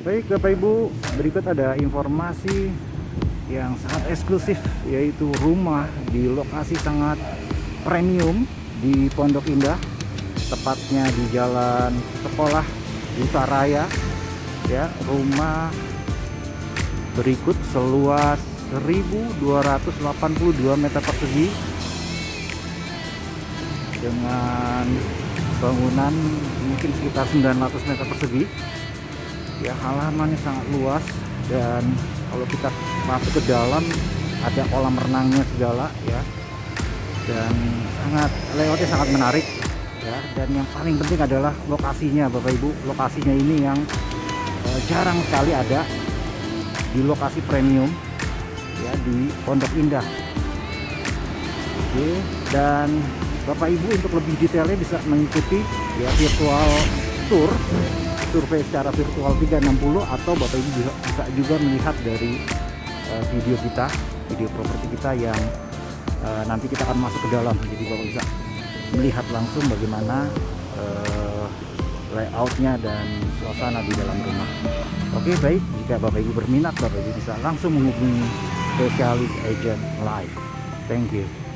Baik Bapak Ibu, berikut ada informasi yang sangat eksklusif yaitu rumah di lokasi sangat premium di Pondok Indah tepatnya di Jalan Sekolah Duta Raya ya rumah berikut seluas 1282 meter persegi dengan bangunan mungkin sekitar 900 meter persegi ya halamannya sangat luas dan kalau kita masuk ke dalam ada kolam renangnya segala ya. Dan sangat layoutnya sangat menarik ya. Dan yang paling penting adalah lokasinya Bapak Ibu. Lokasinya ini yang eh, jarang sekali ada di lokasi premium ya di Pondok Indah. Oke dan Bapak Ibu untuk lebih detailnya bisa mengikuti ya virtual tour survei secara virtual 360 atau Bapak Ibu bisa, bisa juga melihat dari uh, video kita, video properti kita yang uh, nanti kita akan masuk ke dalam. Jadi Bapak bisa melihat langsung bagaimana uh, layoutnya dan suasana di dalam rumah. Oke baik, jika Bapak Ibu berminat, Bapak Ibu bisa langsung menghubungi spesialis agent live. Thank you.